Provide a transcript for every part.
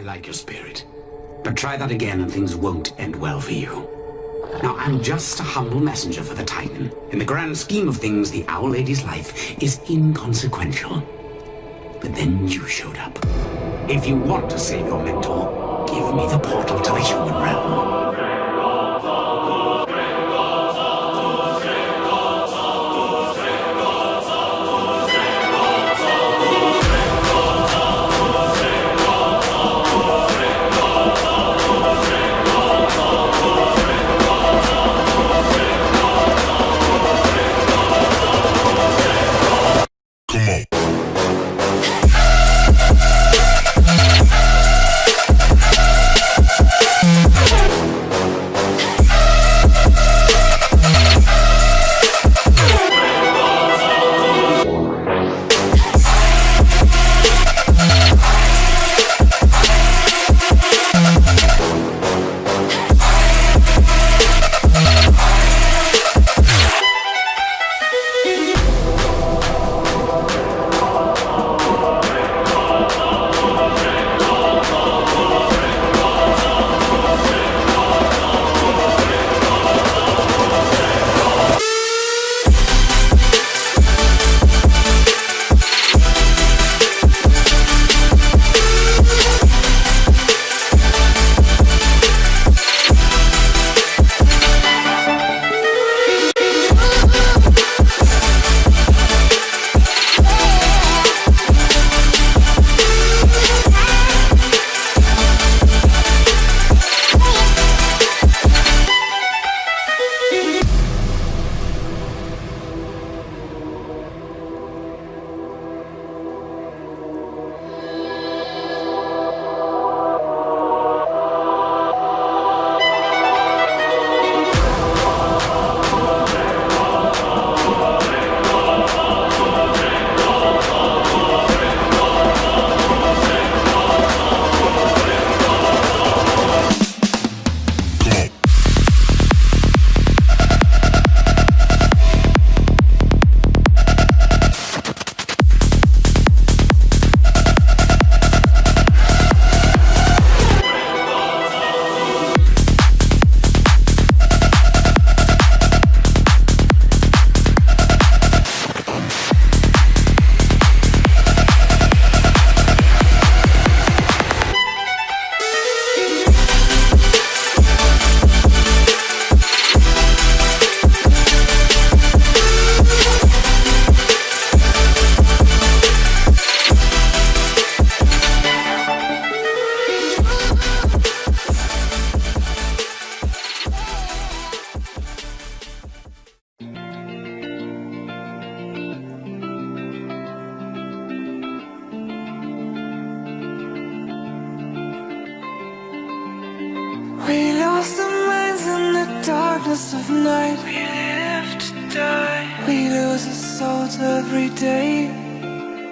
I like your spirit. But try that again and things won't end well for you. Now, I'm just a humble messenger for the Titan. In the grand scheme of things, the Owl Lady's life is inconsequential. But then you showed up. If you want to save your mentor, give me the portal to the human realm. Darkness of night. We live to die. We lose our souls every day.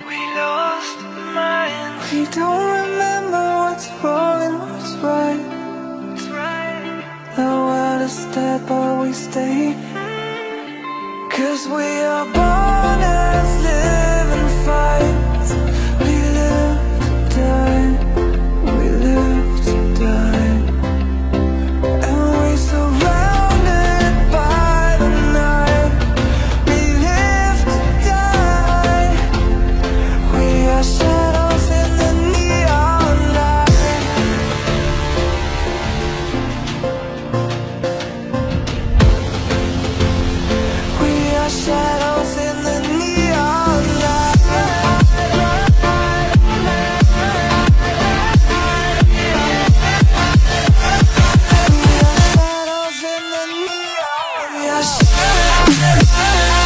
We lost our minds. We don't remember what's wrong and what's right. The world is dead but we stay. Mm. Cause we are born Fire.